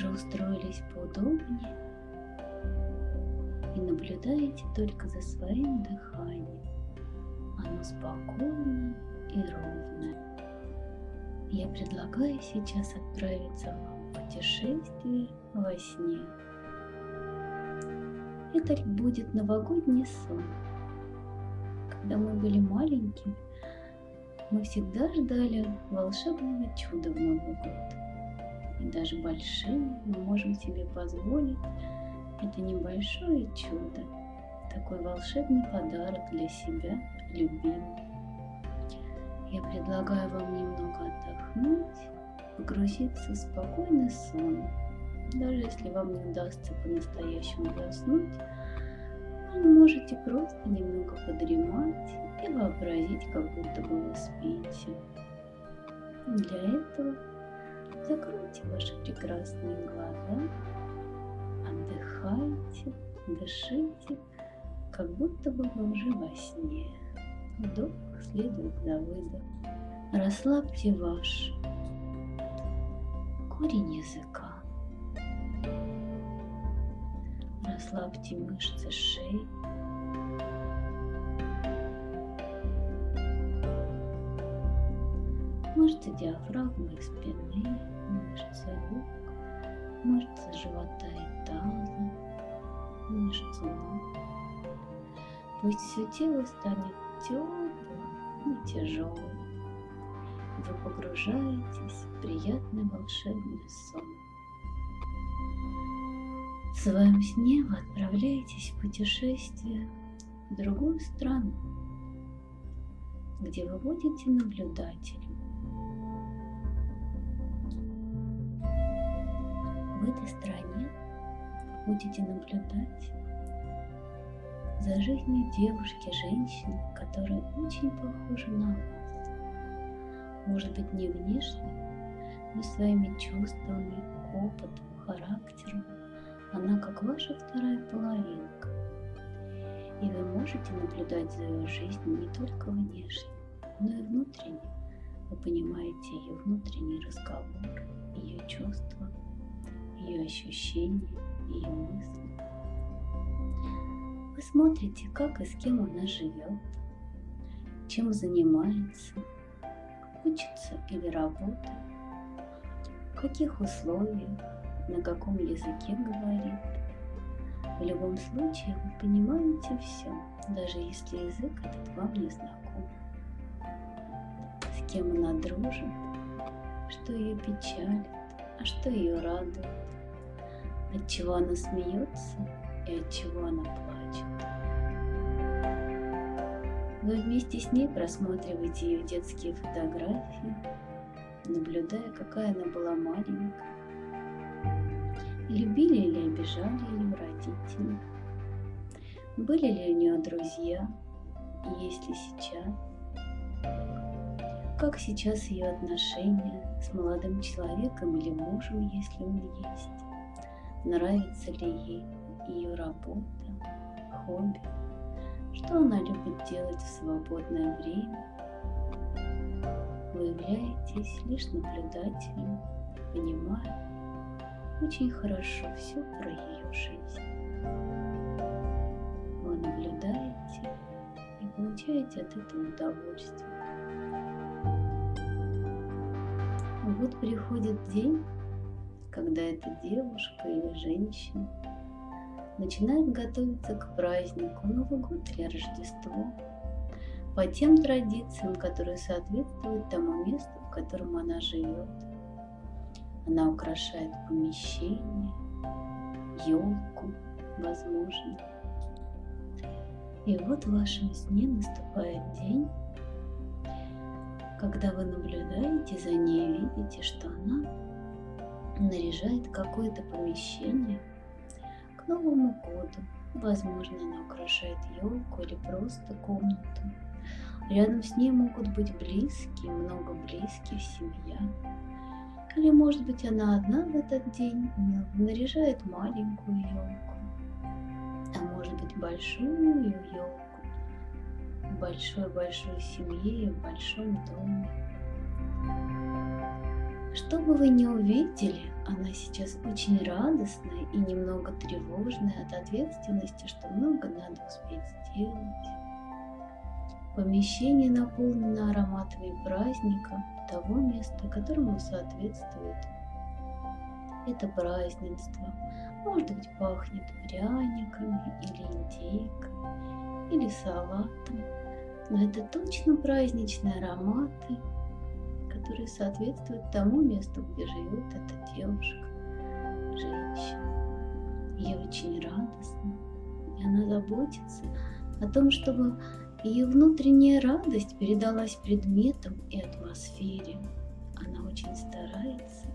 Уже устроились поудобнее и наблюдаете только за своим дыханием. Оно спокойное и ровное. Я предлагаю сейчас отправиться вам в путешествие во сне. Это будет новогодний сон. Когда мы были маленькими, мы всегда ждали волшебного чуда в Новый год. И даже большие мы можем себе позволить это небольшое чудо, такой волшебный подарок для себя, любимый. Я предлагаю вам немного отдохнуть, погрузиться в спокойный сон. Даже если вам не удастся по-настоящему заснуть, вы можете просто немного подремать и вообразить, как будто бы вы спите. Для этого закройте ваши прекрасные глаза, отдыхайте, дышите, как будто бы вы уже во сне. Вдох следует за выдох. Расслабьте ваш корень языка. Расслабьте мышцы шеи. Мышцы диафрагмы и спины, мышцы рук, мышцы живота и таза, мышцы ног. Пусть все тело станет теплым и тяжелым. Вы погружаетесь в приятный волшебный сон. В своем сне вы отправляетесь в путешествие в другую страну, где вы будете наблюдателем. В этой стране будете наблюдать за жизнью девушки, женщины, которая очень похожа на вас. Может быть, не внешне, но своими чувствами, опытом, характером она как ваша вторая половинка. И вы можете наблюдать за ее жизнью не только внешне, но и внутренне. Вы понимаете ее внутренний разговор, ее чувства, ее ощущения, ее мысли. Вы смотрите, как и с кем она живет, чем занимается, учится или работает, в каких условиях, на каком языке говорит. В любом случае вы понимаете все, даже если язык этот вам не знаком. С кем она дружит, что ее печалит, а что ее радует, от чего она смеется и от чего она плачет. Вы вместе с ней просматриваете ее детские фотографии, наблюдая, какая она была маленькая, Любили или обижали ее родители? Были ли у нее друзья? Есть ли сейчас? Как сейчас ее отношения с молодым человеком или мужем, если он есть? Нравится ли ей ее работа, хобби? Что она любит делать в свободное время? Вы являетесь лишь наблюдателем, понимая, очень хорошо все про ее жизнь. Вы наблюдаете и получаете от этого удовольствие. Вот приходит день, когда эта девушка или женщина начинает готовиться к празднику Новый год или Рождество по тем традициям, которые соответствуют тому месту, в котором она живет она украшает помещение, елку, возможно. И вот в вашем сне наступает день, когда вы наблюдаете за ней и видите, что она наряжает какое-то помещение к Новому году. Возможно, она украшает елку или просто комнату. Рядом с ней могут быть близкие, много близких, семья. Или, может быть, она одна в этот день наряжает маленькую елку, а может быть, большую елку большой-большой семье в большом доме. Что бы вы ни увидели, она сейчас очень радостная и немного тревожная от ответственности, что много надо успеть сделать. Помещение наполнено ароматами праздника, того места, которому соответствует это празднество. Может быть, пахнет пряниками или индейкой, или салатом. Но это точно праздничные ароматы, которые соответствуют тому месту, где живет эта девушка, женщина. Ей очень радостно, и она заботится о том, чтобы ее внутренняя радость передалась предметам и атмосфере. Она очень старается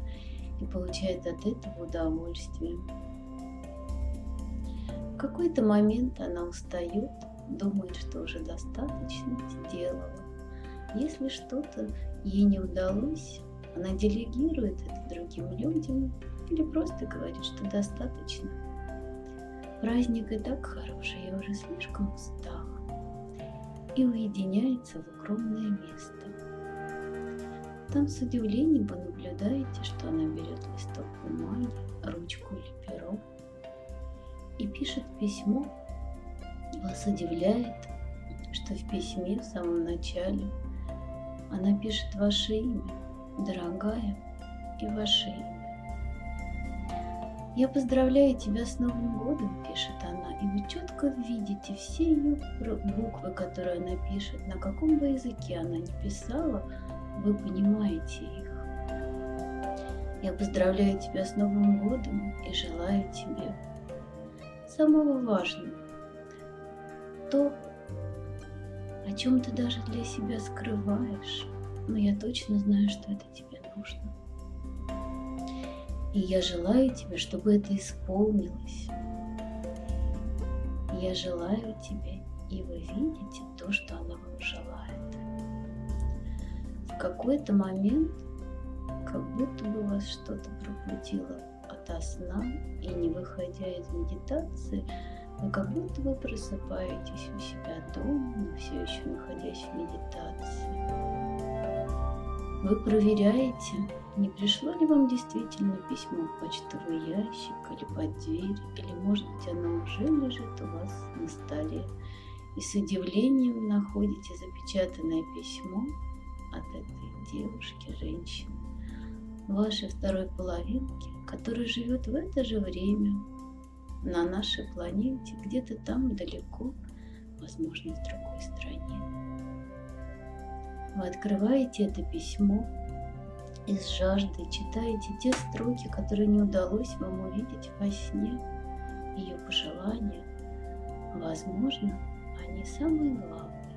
и получает от этого удовольствие. В какой-то момент она устает, думает, что уже достаточно сделала. Если что-то ей не удалось, она делегирует это другим людям или просто говорит, что достаточно. Праздник и так хороший, я уже слишком устала. И уединяется в укромное место. Там с удивлением вы наблюдаете, что она берет листок бумаги, ручку или перо и пишет письмо. Вас удивляет, что в письме в самом начале она пишет ваше имя, дорогая, и ваше имя. «Я поздравляю тебя с Новым годом», – пишет она, и вы четко видите все ее буквы, которые она пишет, на каком бы языке она не писала, вы понимаете их. Я поздравляю тебя с Новым годом и желаю тебе самого важного, то, о чем ты даже для себя скрываешь, но я точно знаю, что это тебе нужно. И я желаю тебе, чтобы это исполнилось. Я желаю тебе, и вы видите то, что она вам желает. В какой-то момент, как будто бы вас что-то пробудило ото сна, и не выходя из медитации, вы как будто бы просыпаетесь у себя дома, но все еще находясь в медитации. Вы проверяете, не пришло ли вам действительно письмо в почтовый ящик или под дверь, или, может быть, оно уже лежит у вас на столе, и с удивлением находите запечатанное письмо от этой девушки, женщины, вашей второй половинки, которая живет в это же время на нашей планете, где-то там далеко, возможно, в другой стране. Вы открываете это письмо и с жаждой читаете те строки, которые не удалось вам увидеть во сне, ее пожелания. Возможно, они самые главные.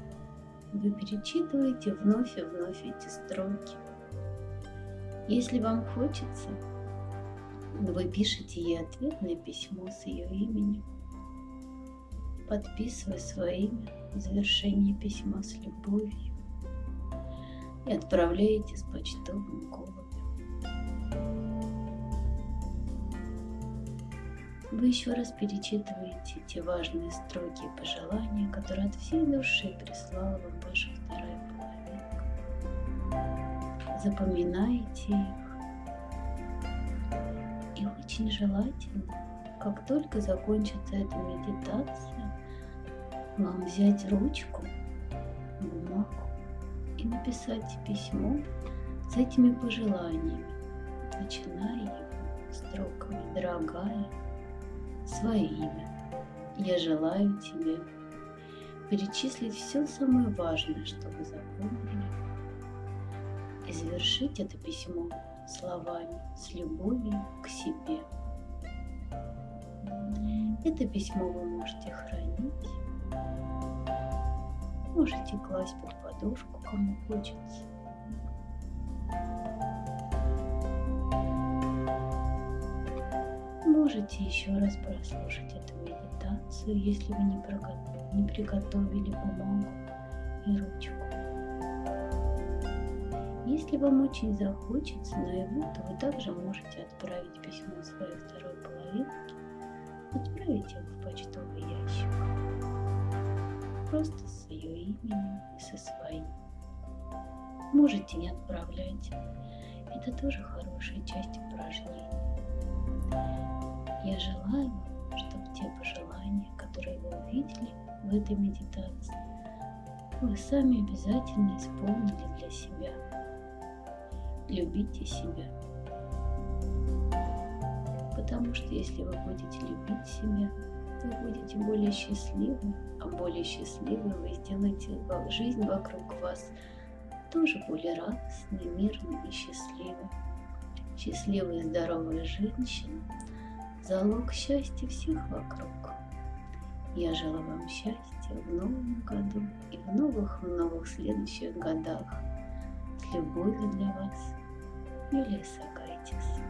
Вы перечитываете вновь и вновь эти строки. Если вам хочется, вы пишете ей ответное письмо с ее именем, подписывая свое имя в завершении письма с любовью и отправляете с почтовым голубем. Вы еще раз перечитываете те важные строки и пожелания, которые от всей души прислала вам ваша вторая половинка. Запоминаете их очень желательно, как только закончится эта медитация, вам взять ручку, бумагу и написать письмо с этими пожеланиями, начиная его строками «Дорогая», свое имя. Я желаю тебе перечислить все самое важное, что вы запомнили, и завершить это письмо словами с любовью к себе. Это письмо вы можете хранить, можете класть под подушку, кому хочется. Можете еще раз прослушать эту медитацию, если вы не, приготовили бумагу и ручку. Если вам очень захочется наяву, то вы также можете отправить письмо своей второй половинке, отправить его в почтовый ящик. Просто с ее именем и со своим. Можете не отправлять. Это тоже хорошая часть упражнений. Я желаю вам, чтобы те пожелания, которые вы увидели в этой медитации, вы сами обязательно исполнили для себя. Любите себя. Потому что если вы будете любить себя, вы будете более счастливы, а более счастливы вы сделаете жизнь вокруг вас тоже более радостной, мирной и счастливой. Счастливая и здоровая женщина – залог счастья всех вокруг. Я желаю вам счастья в новом году и в новых-новых следующих годах с любовью для вас, Юлия Сагайтис.